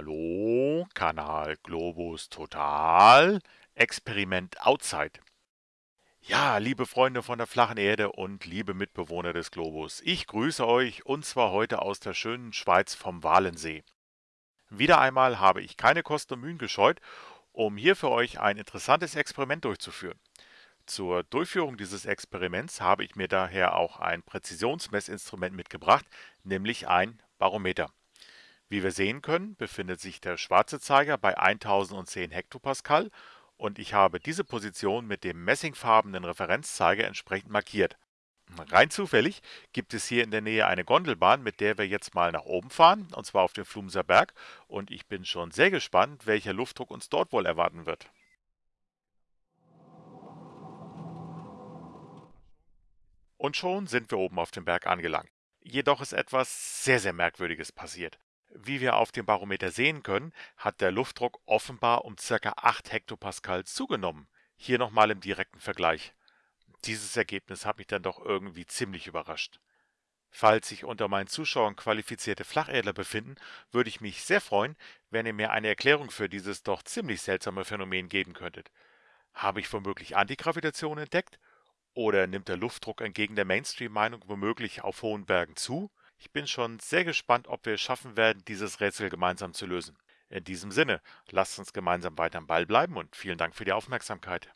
Hallo, Kanal Globus Total, Experiment Outside. Ja, liebe Freunde von der flachen Erde und liebe Mitbewohner des Globus, ich grüße euch und zwar heute aus der schönen Schweiz vom Walensee. Wieder einmal habe ich keine Kosten und Mühen gescheut, um hier für euch ein interessantes Experiment durchzuführen. Zur Durchführung dieses Experiments habe ich mir daher auch ein Präzisionsmessinstrument mitgebracht, nämlich ein Barometer. Wie wir sehen können, befindet sich der schwarze Zeiger bei 1010 Hektopascal und ich habe diese Position mit dem messingfarbenen Referenzzeiger entsprechend markiert. Rein zufällig gibt es hier in der Nähe eine Gondelbahn, mit der wir jetzt mal nach oben fahren, und zwar auf den Flumser Berg, und ich bin schon sehr gespannt, welcher Luftdruck uns dort wohl erwarten wird. Und schon sind wir oben auf dem Berg angelangt. Jedoch ist etwas sehr, sehr Merkwürdiges passiert. Wie wir auf dem Barometer sehen können, hat der Luftdruck offenbar um ca. 8 Hektopascal zugenommen. Hier nochmal im direkten Vergleich. Dieses Ergebnis hat mich dann doch irgendwie ziemlich überrascht. Falls sich unter meinen Zuschauern qualifizierte Flacherdler befinden, würde ich mich sehr freuen, wenn ihr mir eine Erklärung für dieses doch ziemlich seltsame Phänomen geben könntet. Habe ich womöglich Antigravitation entdeckt? Oder nimmt der Luftdruck entgegen der Mainstream-Meinung womöglich auf hohen Bergen zu? Ich bin schon sehr gespannt, ob wir es schaffen werden, dieses Rätsel gemeinsam zu lösen. In diesem Sinne, lasst uns gemeinsam weiter am Ball bleiben und vielen Dank für die Aufmerksamkeit.